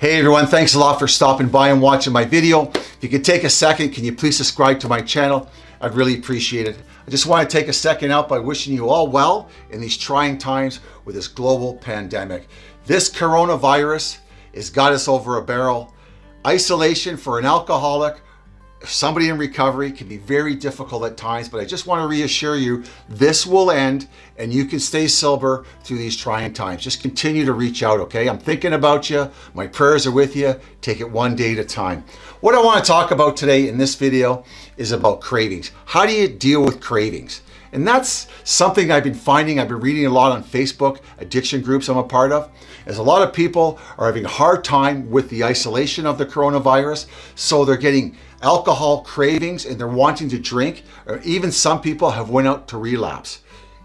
Hey everyone, thanks a lot for stopping by and watching my video. If you could take a second, can you please subscribe to my channel? I'd really appreciate it. I just want to take a second out by wishing you all well in these trying times with this global pandemic. This coronavirus has got us over a barrel. Isolation for an alcoholic somebody in recovery can be very difficult at times, but I just want to reassure you, this will end and you can stay sober through these trying times. Just continue to reach out, okay? I'm thinking about you. My prayers are with you. Take it one day at a time. What I want to talk about today in this video is about cravings. How do you deal with cravings? And that's something I've been finding, I've been reading a lot on Facebook, addiction groups I'm a part of, is a lot of people are having a hard time with the isolation of the coronavirus. So they're getting alcohol cravings and they're wanting to drink, or even some people have went out to relapse.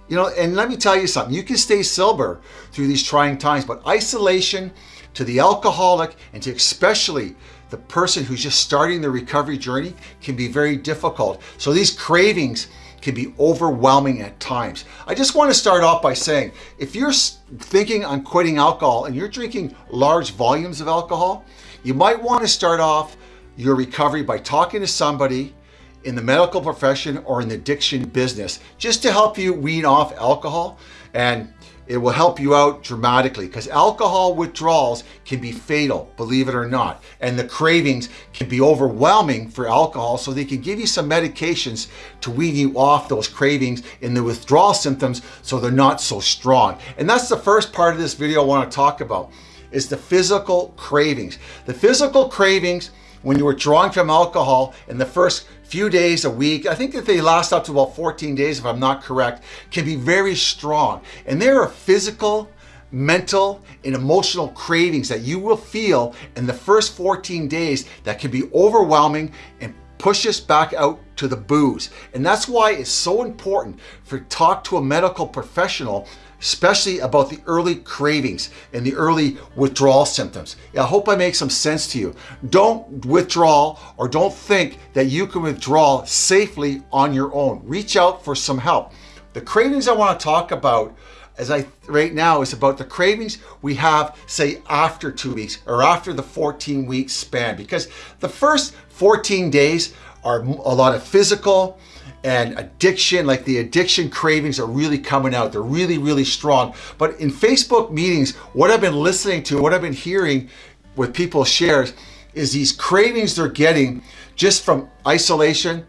You know, and let me tell you something, you can stay sober through these trying times, but isolation to the alcoholic and to especially the person who's just starting the recovery journey can be very difficult. So these cravings can be overwhelming at times. I just want to start off by saying, if you're thinking on quitting alcohol and you're drinking large volumes of alcohol, you might want to start off your recovery by talking to somebody in the medical profession or in the addiction business just to help you wean off alcohol and it will help you out dramatically because alcohol withdrawals can be fatal, believe it or not. And the cravings can be overwhelming for alcohol, so they can give you some medications to wean you off those cravings and the withdrawal symptoms so they're not so strong. And that's the first part of this video I want to talk about, is the physical cravings. The physical cravings when you were drawing from alcohol in the first few days, a week, I think that they last up to about 14 days if I'm not correct, can be very strong. And there are physical, mental, and emotional cravings that you will feel in the first 14 days that can be overwhelming and push us back out to the booze. And that's why it's so important for talk to a medical professional especially about the early cravings and the early withdrawal symptoms. I hope I make some sense to you. Don't withdraw or don't think that you can withdraw safely on your own. Reach out for some help. The cravings I want to talk about as I right now is about the cravings we have say after two weeks or after the 14 week span because the first 14 days are a lot of physical and addiction, like the addiction cravings are really coming out. They're really, really strong. But in Facebook meetings, what I've been listening to, what I've been hearing with people shares is these cravings they're getting just from isolation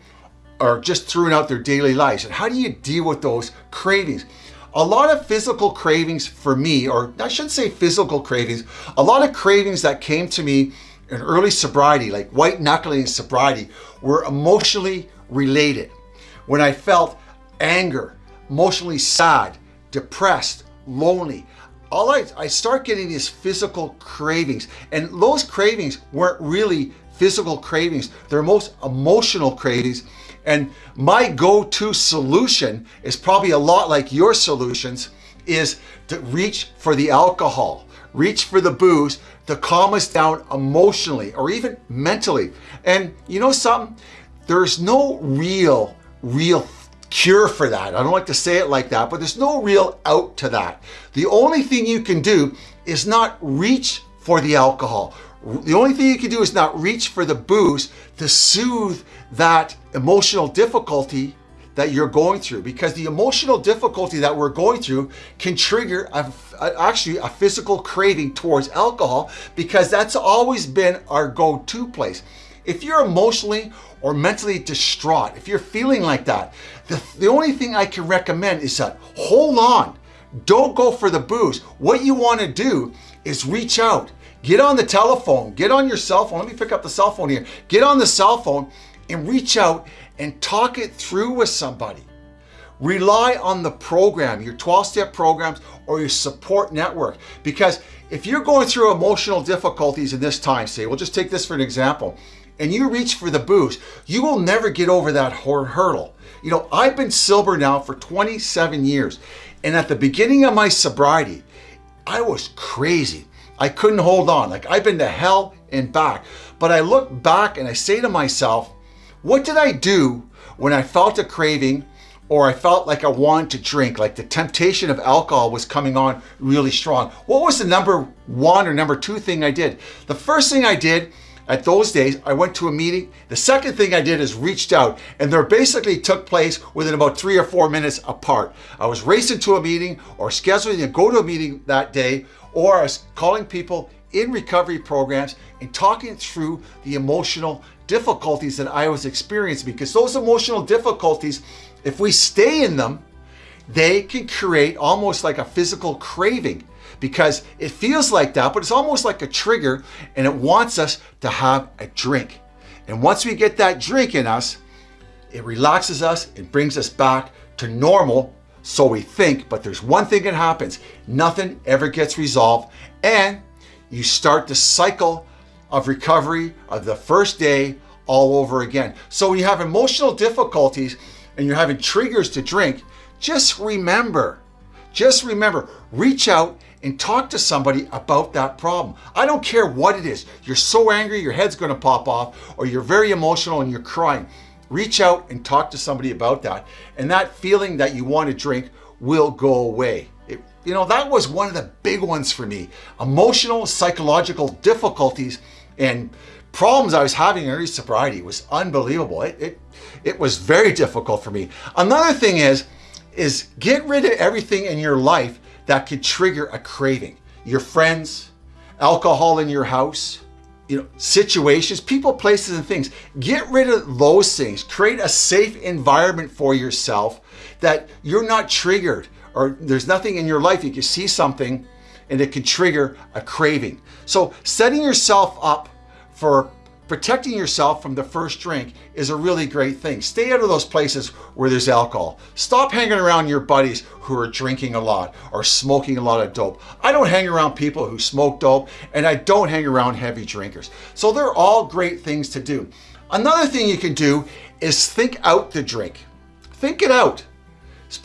or just throwing out their daily lives. And how do you deal with those cravings? A lot of physical cravings for me, or I shouldn't say physical cravings, a lot of cravings that came to me in early sobriety, like white knuckling sobriety, were emotionally related when I felt anger, emotionally sad, depressed, lonely, all I, I start getting these physical cravings and those cravings weren't really physical cravings. They're most emotional cravings. And my go-to solution is probably a lot like your solutions is to reach for the alcohol, reach for the booze to calm us down emotionally or even mentally. And you know something? There's no real real cure for that. I don't like to say it like that, but there's no real out to that. The only thing you can do is not reach for the alcohol. The only thing you can do is not reach for the booze to soothe that emotional difficulty that you're going through because the emotional difficulty that we're going through can trigger a, a, actually a physical craving towards alcohol because that's always been our go-to place. If you're emotionally or mentally distraught, if you're feeling like that, the, the only thing I can recommend is that hold on. Don't go for the booze. What you want to do is reach out. Get on the telephone. Get on your cell phone. Let me pick up the cell phone here. Get on the cell phone and reach out and talk it through with somebody. Rely on the program, your 12-step programs or your support network. Because if you're going through emotional difficulties in this time, say, we'll just take this for an example and you reach for the booze, you will never get over that hurdle. You know, I've been sober now for 27 years. And at the beginning of my sobriety, I was crazy. I couldn't hold on. Like I've been to hell and back. But I look back and I say to myself, what did I do when I felt a craving or I felt like I wanted to drink, like the temptation of alcohol was coming on really strong. What was the number one or number two thing I did? The first thing I did at those days, I went to a meeting. The second thing I did is reached out and they basically took place within about three or four minutes apart. I was racing to a meeting or scheduling to go to a meeting that day, or I was calling people in recovery programs and talking through the emotional difficulties that I was experiencing because those emotional difficulties, if we stay in them, they can create almost like a physical craving because it feels like that, but it's almost like a trigger and it wants us to have a drink. And once we get that drink in us, it relaxes us, it brings us back to normal, so we think, but there's one thing that happens. Nothing ever gets resolved and you start the cycle of recovery of the first day all over again. So when you have emotional difficulties and you're having triggers to drink, just remember, just remember, reach out and talk to somebody about that problem. I don't care what it is. You're so angry, your head's gonna pop off, or you're very emotional and you're crying. Reach out and talk to somebody about that. And that feeling that you want to drink will go away. It, you know, that was one of the big ones for me. Emotional, psychological difficulties and problems I was having in early sobriety was unbelievable. It, it, it was very difficult for me. Another thing is, is get rid of everything in your life that could trigger a craving. Your friends, alcohol in your house, you know, situations, people, places, and things. Get rid of those things. Create a safe environment for yourself that you're not triggered or there's nothing in your life you can see something and it can trigger a craving. So setting yourself up for protecting yourself from the first drink is a really great thing. Stay out of those places where there's alcohol. Stop hanging around your buddies who are drinking a lot or smoking a lot of dope. I don't hang around people who smoke dope and I don't hang around heavy drinkers. So they're all great things to do. Another thing you can do is think out the drink. Think it out.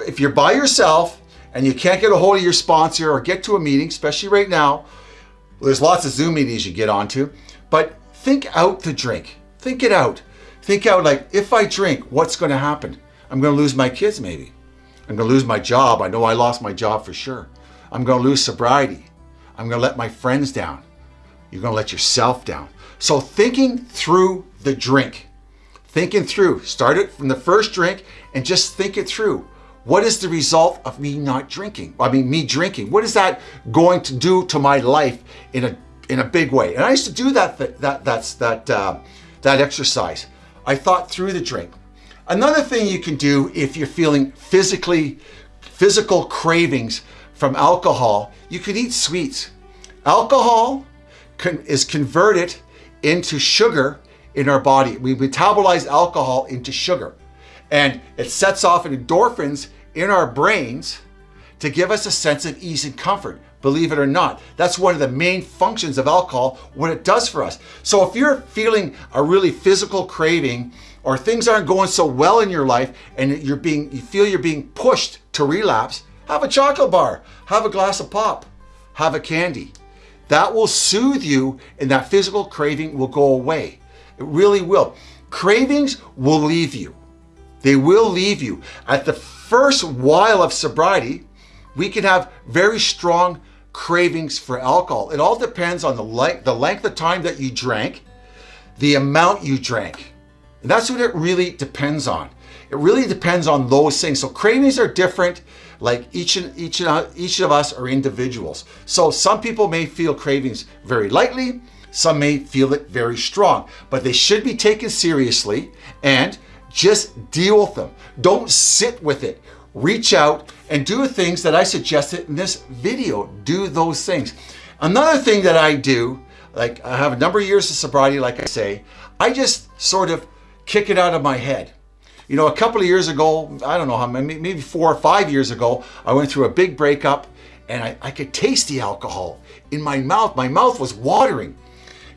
If you're by yourself and you can't get a hold of your sponsor or get to a meeting, especially right now, there's lots of Zoom meetings you get onto, but think out the drink. Think it out. Think out like, if I drink, what's going to happen? I'm going to lose my kids maybe. I'm going to lose my job. I know I lost my job for sure. I'm going to lose sobriety. I'm going to let my friends down. You're going to let yourself down. So thinking through the drink, thinking through, start it from the first drink and just think it through. What is the result of me not drinking? I mean, me drinking. What is that going to do to my life in a in a big way. And I used to do that that that's that uh, that exercise. I thought through the drink. Another thing you can do if you're feeling physically physical cravings from alcohol, you can eat sweets. Alcohol can, is converted into sugar in our body. We metabolize alcohol into sugar and it sets off endorphins in our brains to give us a sense of ease and comfort believe it or not. That's one of the main functions of alcohol, what it does for us. So if you're feeling a really physical craving or things aren't going so well in your life and you're being, you feel you're being pushed to relapse, have a chocolate bar, have a glass of pop, have a candy. That will soothe you and that physical craving will go away. It really will. Cravings will leave you. They will leave you. At the first while of sobriety, we can have very strong cravings for alcohol. It all depends on the length, the length of time that you drank, the amount you drank. And that's what it really depends on. It really depends on those things. So cravings are different. Like each and each and each of us are individuals. So some people may feel cravings very lightly. Some may feel it very strong, but they should be taken seriously and just deal with them. Don't sit with it reach out and do things that I suggested in this video. Do those things. Another thing that I do, like I have a number of years of sobriety, like I say, I just sort of kick it out of my head. You know, a couple of years ago, I don't know how many, maybe four or five years ago, I went through a big breakup and I, I could taste the alcohol in my mouth. My mouth was watering.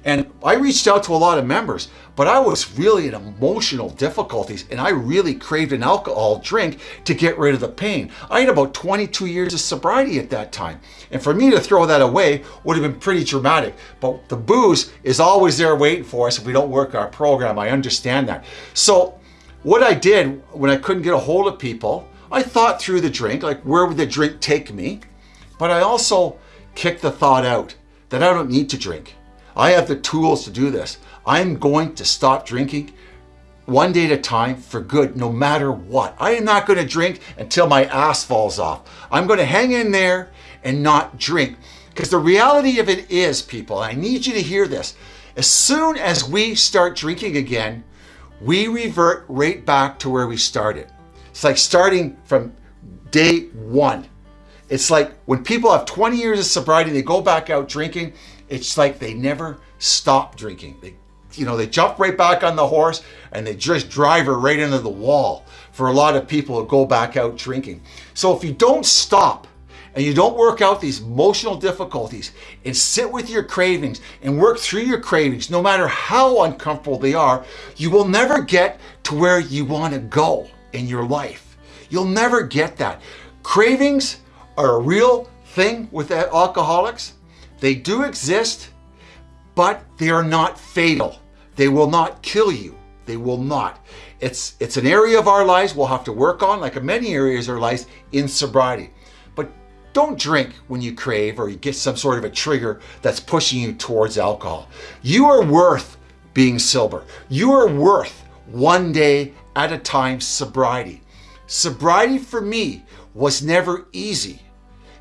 And I reached out to a lot of members, but I was really in emotional difficulties and I really craved an alcohol drink to get rid of the pain. I had about 22 years of sobriety at that time. And for me to throw that away would have been pretty dramatic. But the booze is always there waiting for us if we don't work our program. I understand that. So what I did when I couldn't get a hold of people, I thought through the drink, like where would the drink take me? But I also kicked the thought out that I don't need to drink. I have the tools to do this. I'm going to stop drinking one day at a time for good, no matter what. I am not going to drink until my ass falls off. I'm going to hang in there and not drink. Because the reality of it is, people, I need you to hear this. As soon as we start drinking again, we revert right back to where we started. It's like starting from day one. It's like when people have 20 years of sobriety, they go back out drinking, it's like they never stop drinking. They, you know, they jump right back on the horse and they just drive her right into the wall for a lot of people to go back out drinking. So if you don't stop and you don't work out these emotional difficulties and sit with your cravings and work through your cravings, no matter how uncomfortable they are, you will never get to where you want to go in your life. You'll never get that. Cravings are a real thing with alcoholics. They do exist, but they are not fatal. They will not kill you. They will not. It's, it's an area of our lives we'll have to work on, like many areas of our lives, in sobriety. But don't drink when you crave or you get some sort of a trigger that's pushing you towards alcohol. You are worth being sober. You are worth one day at a time sobriety. Sobriety for me was never easy.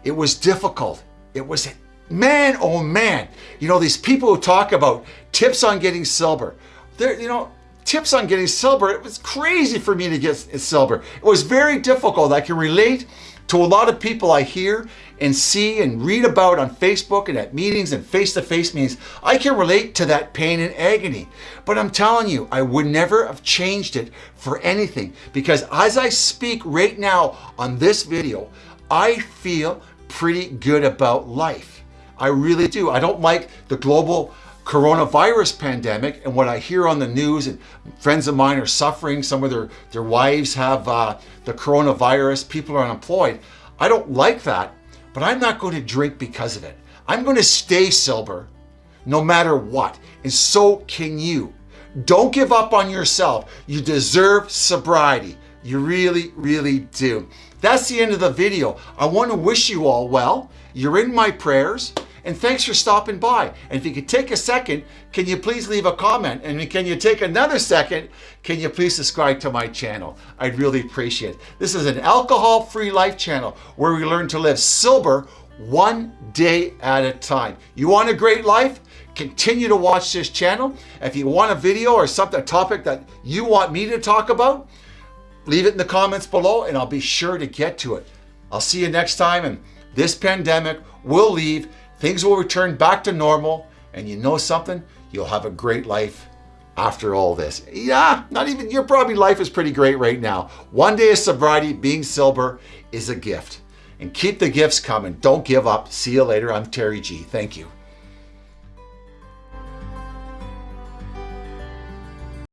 It was difficult. It was, man, oh man. You know, these people who talk about tips on getting sober, they're, you know, tips on getting sober, it was crazy for me to get sober. It was very difficult. I can relate to a lot of people I hear and see and read about on Facebook and at meetings and face-to-face -face meetings. I can relate to that pain and agony. But I'm telling you, I would never have changed it for anything because as I speak right now on this video, I feel pretty good about life. I really do. I don't like the global coronavirus pandemic and what I hear on the news and friends of mine are suffering. Some of their, their wives have uh, the coronavirus. People are unemployed. I don't like that, but I'm not going to drink because of it. I'm going to stay sober no matter what. And so can you. Don't give up on yourself. You deserve sobriety. You really, really do. That's the end of the video. I want to wish you all well. You're in my prayers. And thanks for stopping by. And if you could take a second, can you please leave a comment? And can you take another second? Can you please subscribe to my channel? I'd really appreciate it. This is an alcohol-free life channel where we learn to live sober one day at a time. You want a great life? Continue to watch this channel. If you want a video or something, a topic that you want me to talk about, leave it in the comments below and I'll be sure to get to it. I'll see you next time and this pandemic will leave Things will return back to normal and you know something? You'll have a great life after all this. Yeah, not even, your probably life is pretty great right now. One day of sobriety, being sober is a gift. And keep the gifts coming. Don't give up. See you later. I'm Terry G. Thank you.